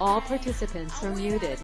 All participants are muted.